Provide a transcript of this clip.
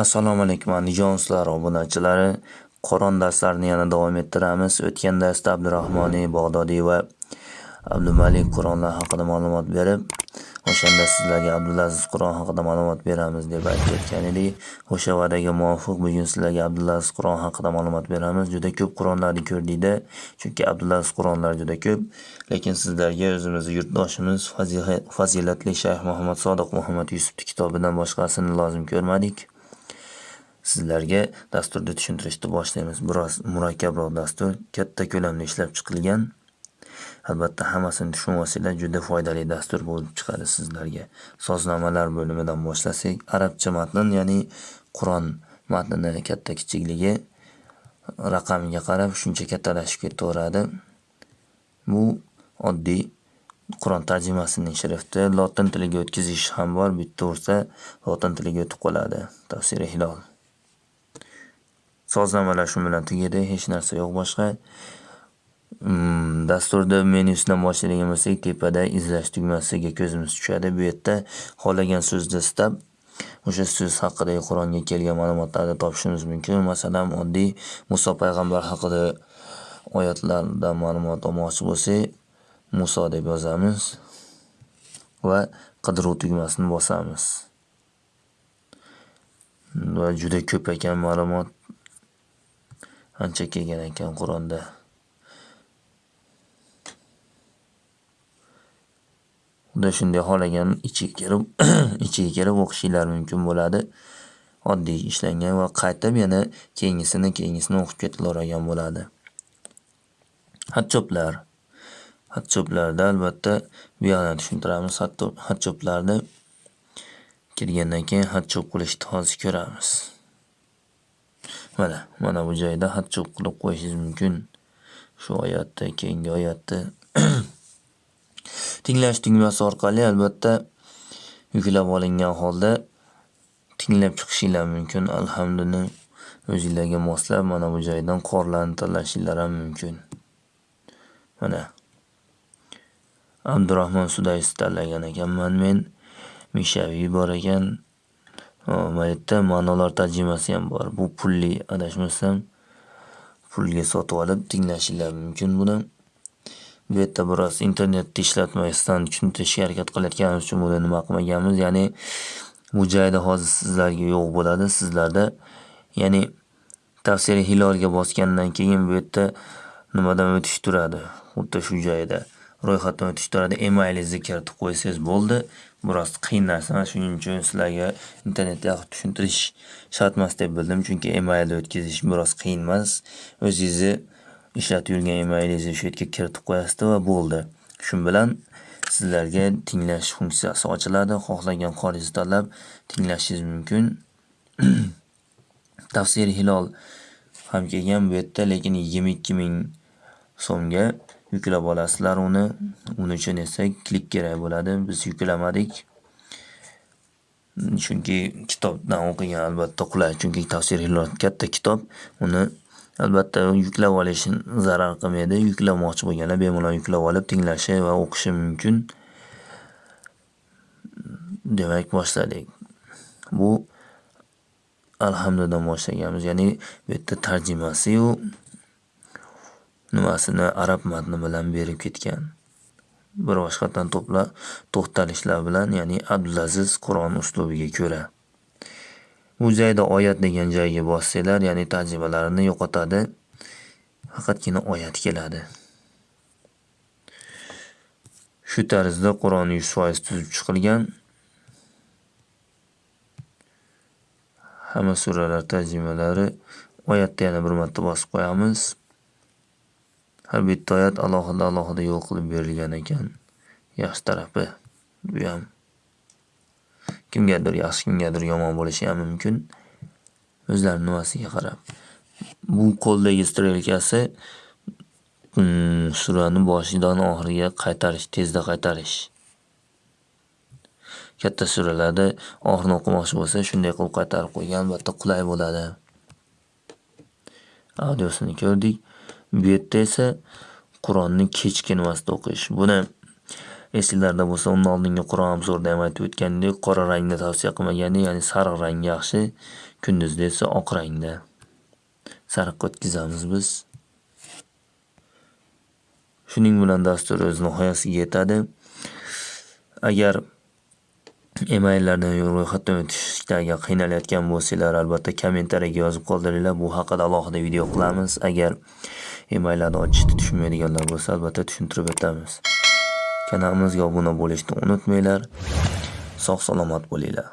Assalomu alaykum andijon sizlar obunachilari. Qur'on darslarini yana davom ettiramiz. O'tgan darsda Abdurahmoniy Bag'dodiy va Abdumalik Qur'onlar haqida ma'lumot berib, o'shanda sizlarga Abdulaziz Qur'on haqida ma'lumot beramiz deb aytib o'tgan edik. O'sha va'daga muvofiq bugun sizlarga Abdulaziz Qur'on haqida ma'lumot beramiz. Juda ko'p Qur'onlarni ko'rdikda, chunki Abdulaziz Qur'onlar juda ko'p, lekin sizlarga o'zimizning yurtdoshimiz fazilatli Shayx Muhammad Sodiq Muhammad Yusufning kitobidan boshqasini lozim ko'rmadik. Sizlarga dasturni tushuntirishni boshlaymiz. Biroz murakkabroq dastur, katta ko'lamda ishlab chiqilgan. Albatta hammasini tushunib juda foydali dastur bo'lib chiqadi sizlarga. So'znomalar bo'limidan boshlasak, arabcha matn, ya'ni Qur'on matnini katta kichikligi raqamiga qarab shuncha kattalashib ketaveradi. Bu oddiy Qur'on tarjimasining shrifti. Lotin tiliga o'tkazish ham bor. Bitta ursa lotin tiliga o'tib qoladi. Tafsiri Hilol. Sozlamalar shu bilan tugadi, hech narsa yo'q boshqa. Mm, dasturda menyusidan boshlaydigan bo'lsak, tepada izlash tugmasiga ko'zimiz tushadi. Bu yerda xohlagan so'zni istab, o'sha so'z haqidagi Qur'onga kelgan ma'lumotlarni topishimiz mumkin. Masalan, oddiy Muso payg'ambar haqida oyatlardan ma'lumot olmoqchi bo'lsak, Muso deb yozamiz va qidiruv tugmasini bosamiz. Va juda ko'p ekan ma'lumot. Ancha kelgan ekan Qur'onda. Unda shunday xohlagan ichiga kirib, ichiga kirib o'qishinglar mumkin bo'ladi. Oddiy ishlangan va qaytib yana keyingisini, keyingisini o'qib ketilavergan bo'ladi. Hatchoplar Hatchoplarda albatta bu yoqdan tushuntiramiz. Xatchoplarni kirgandan keyin hatchop qilishni hozir ko'ramiz. Mana, mana bu joyda xatchop qilib qo'yishingiz mumkin. Shu oyatni, keyingi oyatni Tinglash tugmasi orqali albatta yuklab olingan holda tinglab chiqishinglar mumkin. Alhamduni o'zinglarga moslab mana bu joydan qorlarni tanlashinglar ham mumkin. Mana. Abdurahmon Sudaysi tanlagan ekanman men. Mishaviy bor ekan. Mana yerda ma'nolar tarjimasi ham bor. Bu pulli adashmasam pulga sotib olib tinglashinglar mumkin buni. Bu yerda biroz internetni ishlatmasdan tushuntirishga harakat qilayotganimiz uchun buni nima qilmaganmiz. Ya'ni bu joyda hozir sizlarga yo'q bo'ladi. Sizlarda ya'ni tafsiri Hilolga bosgandan keyin bu yerda nimadan o'tish turadi. Xuddi shu joyda ro'yxatdan o'tish turadi. Emailingizni kiritib qo'ysangiz bo'ldi. Biroz qiyin narsa. Shuning uchun sizlarga internetda yaxshi tushuntirish shart emas deb bildim. Chunki emailni o'tkazish biroz qiyin emas. O'zingizni ishlatib yurgan emailingizni shu yerga kiritib qo'yasizda va bo'ldi. Shu bilan sizlarga tinglash funksiyasi ochiladi. Xohlagan qoringizni tanlab tinglashingiz mumkin. tafsir Hilol ham kelgan bu yerda, lekin 22 ming so'mga yuklab olasizlar uni. Uning uchun esa klik kerak bo'ladi. Biz yuklamadik. Chunki kitobdan o'qigan albatta qulay. Chunki tafsir Hilol katta kitob. Uni albatta yuklab olish zarar qilmaydi. Yuklamoqchi bo'lganlar bemalol yuklab olib tinglashi va o'qishi mumkin. Demak, boshladik. Bu alhamdulillah boshlaganmiz. Ya'ni bu yerda tarjimasi-yu nimasini arab matni bilan berib ketgan. Bir boshqatdan to'xtalishlar bilan, ya'ni Abdulaziz Qur'on uslubiga ko'ra. Bu joyda oyat degan joyga bossanglar, ya'ni tarjimalarini yo'qotadi. Faqatgina oyat keladi. Shu tarzda Qur'on 100% tuzib chiqilgan. Hamma suralar tarjimalari oyatda yana bir marta bosib qo'yamiz. Har bitta oyat alohida-alohida yo'l qilib berilgan ekan. Yaxshi tarafi bu ham. Kimgadir yaxshi, kimgadir yomon bo'lishi ham mumkin. O'zlarining nimasiga qarab. Bu qo'ldagi strelkasi mm, surani boshidan oxiriga qaytarish, tezda qaytarish. Katta suralarda oxirini o'qimoqchi bo'lsa, shunday qilib qaytarib qo'ygan, albatta qulay bo'ladi. Audiosini ko'rdik. Bu yerda esa Qur'onni kechki nimasida o'qish. Buni Esinglarda bo'lsa, undan oldingi Qur'on obzorida ham aytib o'tgandek, qora rangni tavsiya qilmagandik, ya'ni sariq rang yaxshi. Kunduzda esa oq rangda sariqqa o'tkazamiz biz. Shuning bilan dastur o'z nihoyasiga yetadi. Agar emaillardan ro'yxatdan o'tishda agar qiynalayotgan bo'lsanglar, albatta kommentariyaga yozib qoldiringlar. Bu haqida alohida video qilamiz. Agar emaillarni ochishni tushunmaydiganlar bo'lsa, albatta tushuntirib o'tamiz. Kanalimizga obuna bo'lishni unutmanglar. Sog' salomat bo'linglar.